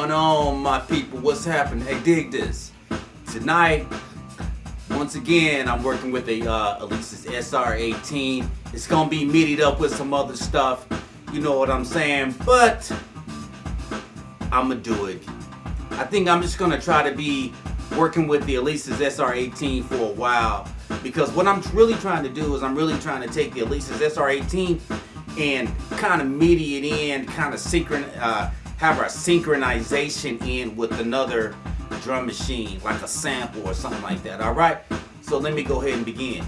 going on, my people? What's happening? Hey, dig this. Tonight, once again, I'm working with a uh, Alesis SR18. It's gonna be meated up with some other stuff. You know what I'm saying? But I'm gonna do it. I think I'm just gonna try to be working with the Alesis SR18 for a while because what I'm really trying to do is I'm really trying to take the Alesis SR18 and kind of MIDI it in, kind of synchron, uh, have our synchronization in with another drum machine, like a sample or something like that. All right, so let me go ahead and begin.